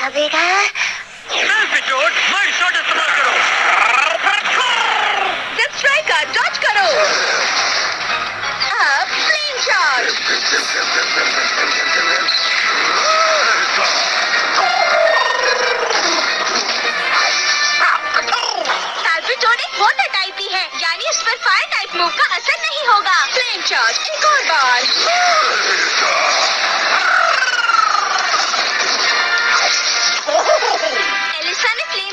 कबेगा एल्पिट्यूड mind shot इस्तेमाल करो jet striker dodge करो। अब फ्लेम शॉट एक वाटर टाइप ही है। यानी इस पर फायर टाइप मूव का असर नहीं होगा। फ्लेम शॉट एक और बार।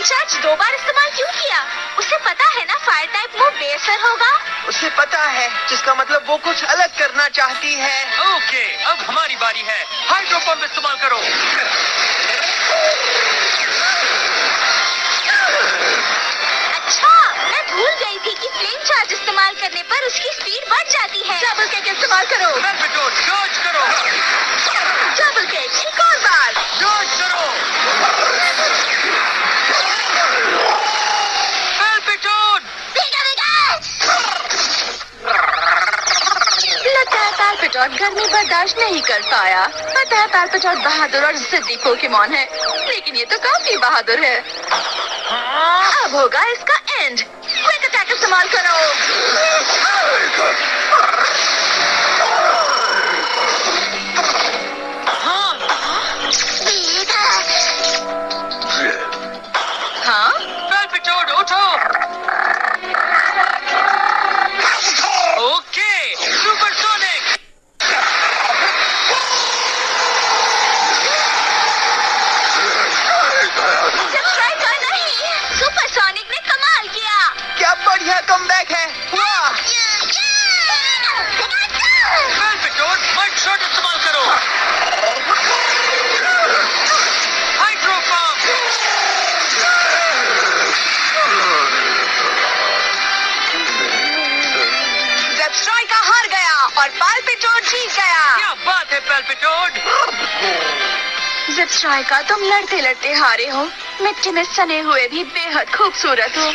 एलिसा ने फ्लेम चार्ज दो बार इस्तेमाल क्यों किया? उसे पता है ना फायर टाइप वो बेअसर होगा? उसे पता है जिसका मतलब वो कुछ अलग करना चाहती है। ओके अब हमारी बारी है। हाइड्रो पंप इस्तेमाल करो। अच्छा मैं भूल गई थी कि फ्लेम चार्ज इस्तेमाल करने पर उसकी स्पीड बढ़ जाती है। डबल किक इस्तेमाल करो एल्पिट्यूड डॉज करो डबल किक एक और बार डॉज करो एल्पिट्यूड भीगा भीगा है पैल्पिटॉट गर्मी बर्दाश्त नहीं कर पाया। पता है पैल्पिटॉट बहादुर और जिद्दी पोकेमॉन है लेकिन ये तो काफ़ी बहादुर है। अब होगा इसका एंड क्विक अटैक इस्तेमाल करो। क्या बढ़िया कमबैक है। शॉट इस्तेमाल करो हाइड्रो जब स्ट्राइकर हार गया और जीत गया। क्या बात है तुम लड़ते लड़ते हारे हो मिट्टी में सने हुए भी बेहद खूबसूरत हो।